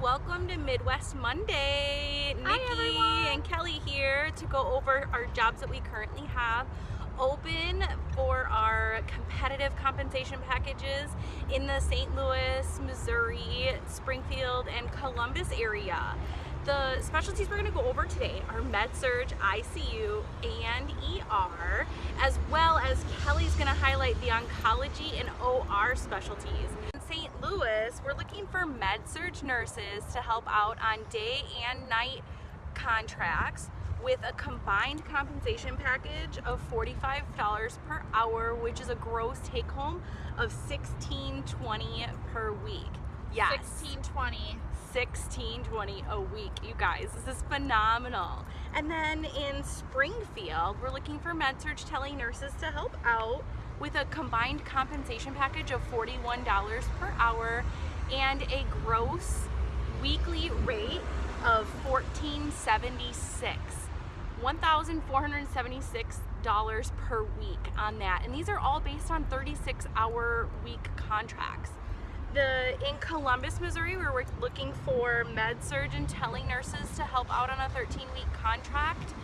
welcome to Midwest Monday. Nikki and Kelly here to go over our jobs that we currently have open for our competitive compensation packages in the St. Louis, Missouri, Springfield, and Columbus area. The specialties we're going to go over today are Med-Surg, ICU, and ER, as well as Kelly's going to highlight the oncology and OR specialties. St. Louis, we're looking for med-surg nurses to help out on day and night contracts with a combined compensation package of $45 per hour, which is a gross take home of $16.20 per week. Yes. 1620. 1620 a week you guys this is phenomenal and then in springfield we're looking for med-surg tele nurses to help out with a combined compensation package of $41 per hour and a gross weekly rate of 1476. $1,476 per week on that. And these are all based on 36 hour week contracts. The in Columbus, Missouri, where we're looking for med surg and tele nurses to help out on a 13 week contract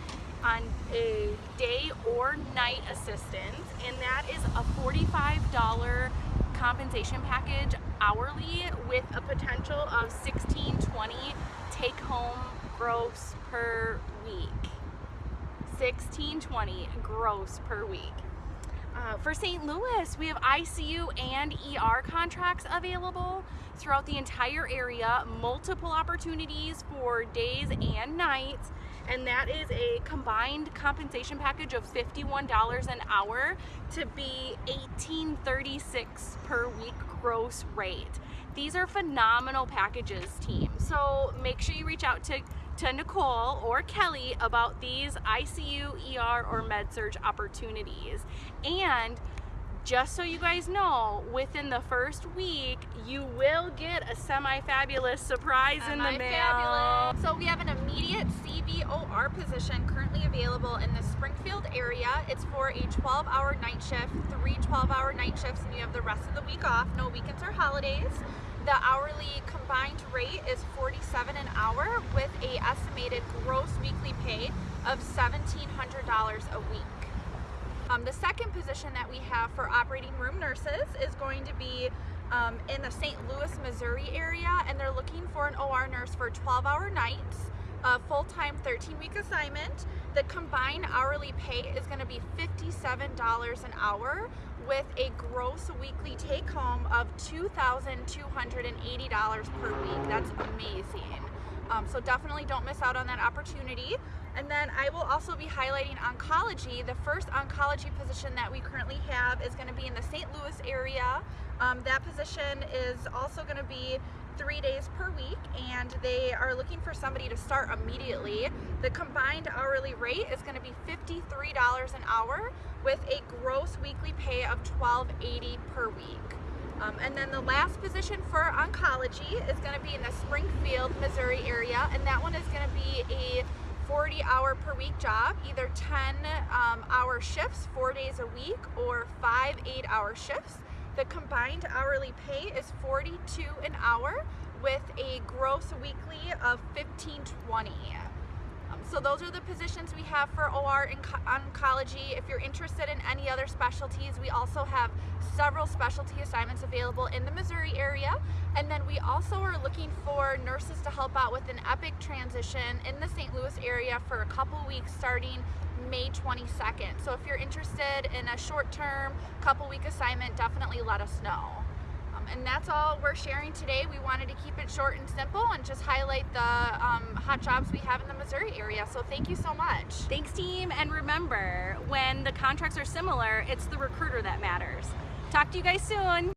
on a day or night assistance, and that is a $45 compensation package hourly with a potential of 1620 take home gross per week. 1620 gross per week. Uh, for St. Louis, we have ICU and ER contracts available throughout the entire area, multiple opportunities for days and nights, and that is a combined compensation package of $51 an hour to be $18.36 per week gross rate. These are phenomenal packages, team. So make sure you reach out to to Nicole or Kelly about these ICU, ER, or med-surg opportunities. And just so you guys know, within the first week, you will get a semi-fabulous surprise in the mail. So we have an immediate CVOR position currently available in the Springfield area. It's for a 12-hour night shift, three 12-hour night shifts, and you have the rest of the week off, no weekends or holidays. The hourly combined rate is 47 an hour with a estimated gross weekly pay of $1,700 a week. Um, the second position that we have for operating room nurses is going to be um, in the St. Louis, Missouri area, and they're looking for an OR nurse for 12 hour nights, a full-time 13-week assignment. The combined hourly pay is going to be $57 an hour with a gross weekly take home of $2,280 per week. That's amazing. Um, so definitely don't miss out on that opportunity. And then I will also be highlighting oncology. The first oncology position that we currently have is going to be in the St. Louis area. Um, that position is also going to be three days per week and they are looking for somebody to start immediately. The combined hourly rate is going to be $53 an hour with a gross weekly pay of $12.80 per week. Um, and then the last position for oncology is going to be in the Springfield, Missouri area, and that one is going to be a 40 hour per week job, either 10 um, hour shifts, four days a week, or five eight hour shifts. The combined hourly pay is 42 an hour with a gross weekly of 1520. So those are the positions we have for OR in oncology. If you're interested in any other specialties, we also have several specialty assignments available in the Missouri area. And then we also are looking for nurses to help out with an EPIC transition in the St. Louis area for a couple weeks starting May 22nd. So if you're interested in a short-term, couple week assignment, definitely let us know and that's all we're sharing today. We wanted to keep it short and simple and just highlight the um, hot jobs we have in the Missouri area. So thank you so much. Thanks team. And remember, when the contracts are similar, it's the recruiter that matters. Talk to you guys soon.